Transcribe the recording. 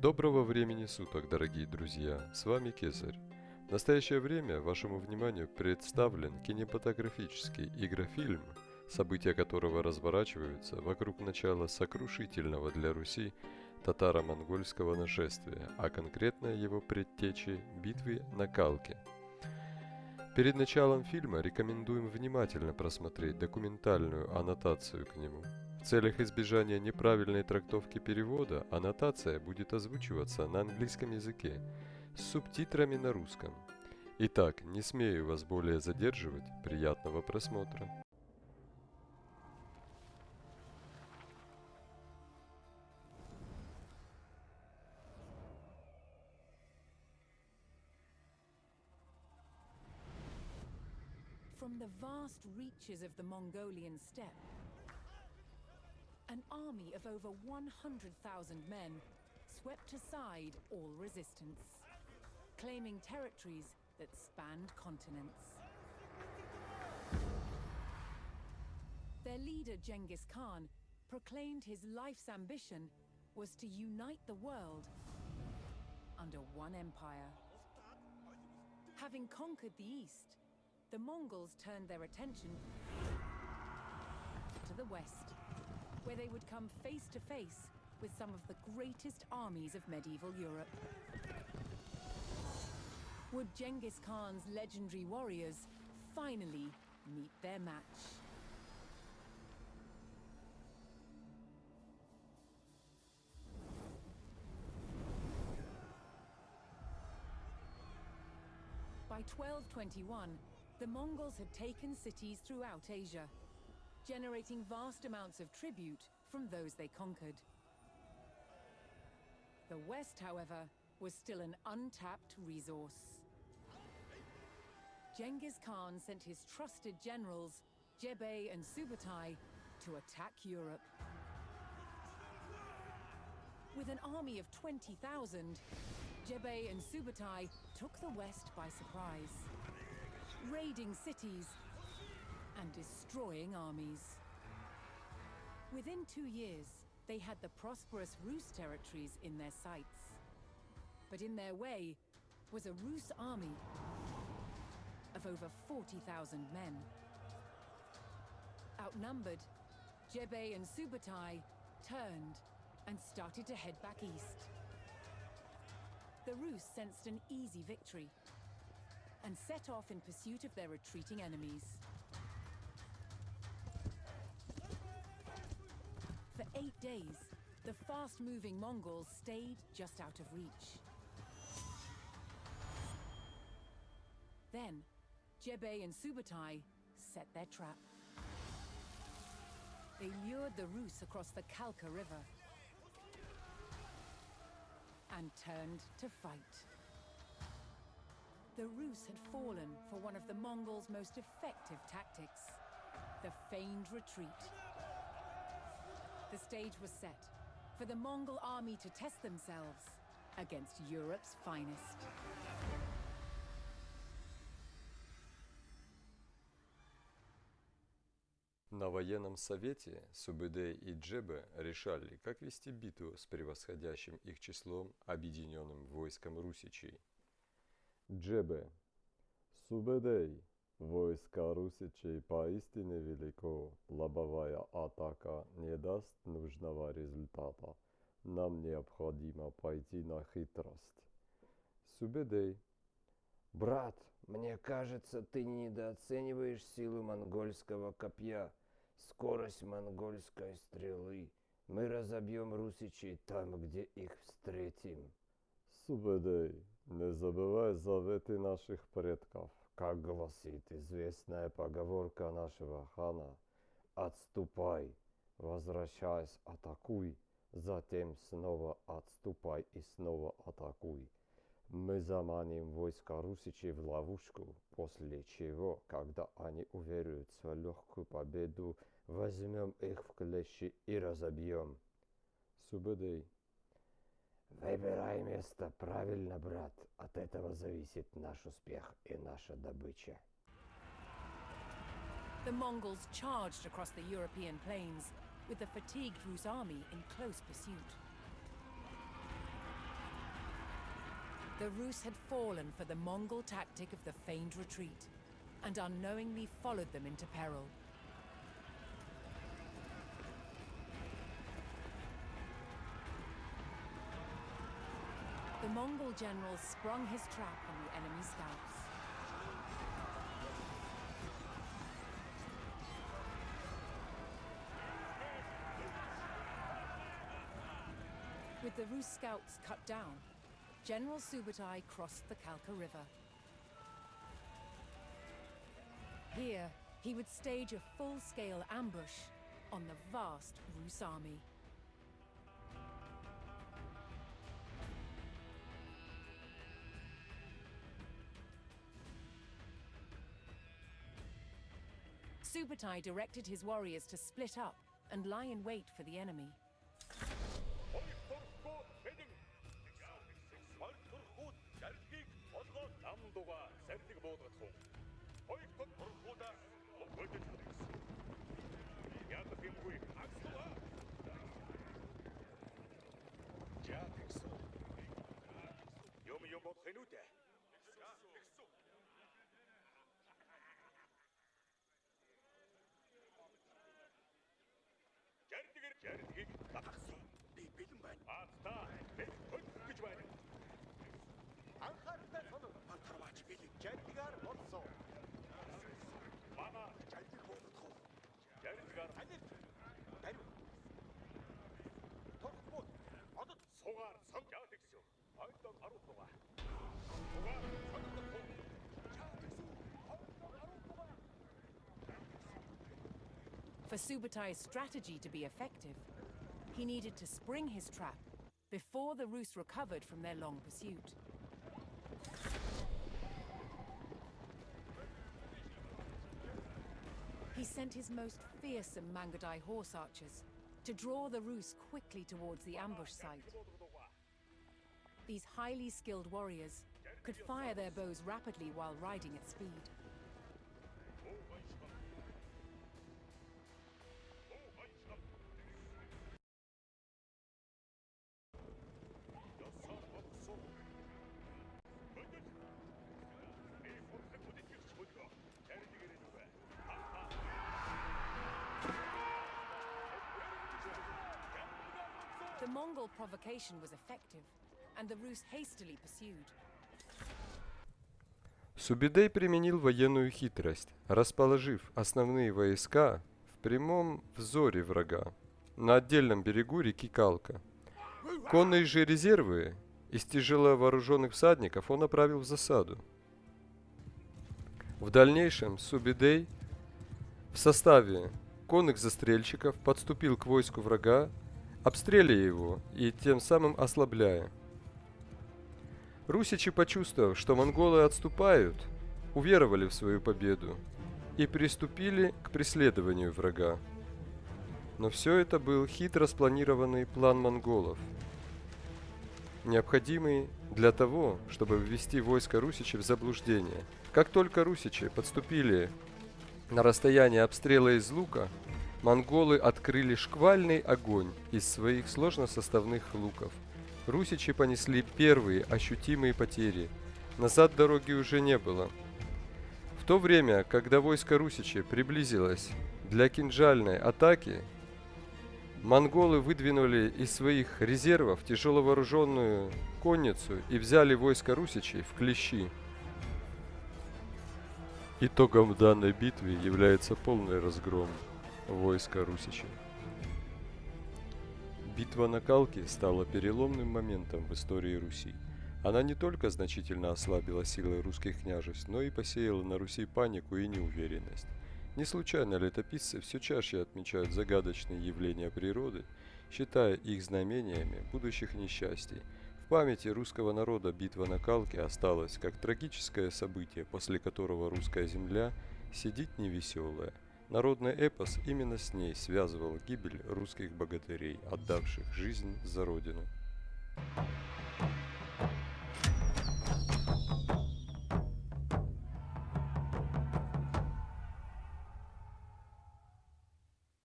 Доброго времени суток, дорогие друзья! С вами Кесарь. В настоящее время вашему вниманию представлен кинематографический игрофильм, события которого разворачиваются вокруг начала сокрушительного для Руси татаро-монгольского нашествия, а конкретно его предтечи битвы на Калке. Перед началом фильма рекомендуем внимательно просмотреть документальную аннотацию к нему – целях избежания неправильной трактовки перевода аннотация будет озвучиваться на английском языке с субтитрами на русском. Итак, не смею вас более задерживать. Приятного просмотра. From the vast reaches of the Mongolian steppe, army of over 100,000 men swept aside all resistance, claiming territories that spanned continents. Their leader Genghis Khan proclaimed his life's ambition was to unite the world under one empire. Having conquered the east, the Mongols turned their attention to the west where they would come face to face with some of the greatest armies of medieval Europe. Would Genghis Khan's legendary warriors finally meet their match? By 1221, the Mongols had taken cities throughout Asia, generating vast amounts of tribute from those they conquered. The West, however, was still an untapped resource. Genghis Khan sent his trusted generals, Jebe and Subutai, to attack Europe. With an army of 20,000, Jebe and Subutai took the West by surprise, raiding cities and destroying armies. Within two years, they had the prosperous Rus territories in their sights. But in their way was a Rus army of over 40,000 men. Outnumbered, Jebei and Subutai turned and started to head back east. The Rus sensed an easy victory and set off in pursuit of their retreating enemies. For eight days, the fast-moving Mongols stayed just out of reach. Then, Jebei and Subutai set their trap. They lured the Rus across the Kalka River and turned to fight. The Rus had fallen for one of the Mongols' most effective tactics, the feigned retreat. The stage was set for the Mongol army to test themselves against Europe's finest. На военном совете Субэдэ и Джебе решали, как вести битву с превосходящим их числом объединенным войском русичей. Джебе. Субэдэй. Войска Русичей поистине велико, лобовая атака не даст нужного результата. Нам необходимо пойти на хитрость. Субедей. Брат, мне кажется, ты недооцениваешь силу монгольского копья, скорость монгольской стрелы. Мы разобьем русичей там, где их встретим. Субедей, не забывай заветы наших предков. Как гласит известная поговорка нашего хана, «Отступай, возвращайся, атакуй, затем снова отступай и снова атакуй». Мы заманим войска Русичей в ловушку, после чего, когда они уверуют в легкую победу, возьмем их в клещи и разобьем. Субедей. Выбирай место правильно, брат. От этого зависит наш успех и наша добыча. The Mongols charged across the European plains, with the fatigued Rus army in close pursuit. The Rus had fallen for the Mongol tactic of the feigned retreat, and unknowingly followed them into peril. The Mongol general sprung his trap on the enemy scouts. With the Rus scouts cut down, General Subutai crossed the Kalka River. Here, he would stage a full-scale ambush on the vast Rus army. Subutai directed his warriors to split up and lie in wait for the enemy. Ойртурхгүй бэлэн ойртурхгүй зарилгийг олгоо намдуга сарныг буудгацсан. Ойртурхуудаа өгөөдөж хэрэгсэн. Яг гэмгүй агслаа. Яг гэсэн. Юм юм бодох нь үү? Subutai's strategy to be effective, he needed to spring his trap before the Rus recovered from their long pursuit. He sent his most fearsome Mangadai horse archers to draw the Rus quickly towards the ambush site. These highly skilled warriors could fire their bows rapidly while riding at speed. Mongol provocation was effective, and the Rus hastily pursued. Субидей применил военную хитрость, расположив основные войска в прямом взоре врага на отдельном берегу реки Калка. Конные же резервы из тяжело вооруженных всадников он направил в засаду. В дальнейшем Субидей в составе конных застрельщиков подступил к войску врага, обстреливая его и тем самым ослабляя. Русичи, почувствовав, что монголы отступают, уверовали в свою победу и приступили к преследованию врага. Но все это был хитро спланированный план монголов, необходимый для того, чтобы ввести войско Русичи в заблуждение. Как только Русичи подступили на расстояние обстрела из лука, монголы открыли шквальный огонь из своих сложносоставных луков. Русичи понесли первые ощутимые потери. Назад дороги уже не было. В то время, когда войско Русичи приблизилось для кинжальной атаки, монголы выдвинули из своих резервов тяжеловооруженную конницу и взяли войско Русичей в клещи. Итогом данной битвы является полный разгром войска Русичей. Битва на Калке стала переломным моментом в истории Руси. Она не только значительно ослабила силы русских княжеств, но и посеяла на Руси панику и неуверенность. Не случайно летописцы все чаще отмечают загадочные явления природы, считая их знамениями будущих несчастий. В памяти русского народа битва на Калке осталась как трагическое событие, после которого русская земля сидит невеселая. Народный эпос именно с ней связывал гибель русских богатырей, отдавших жизнь за родину.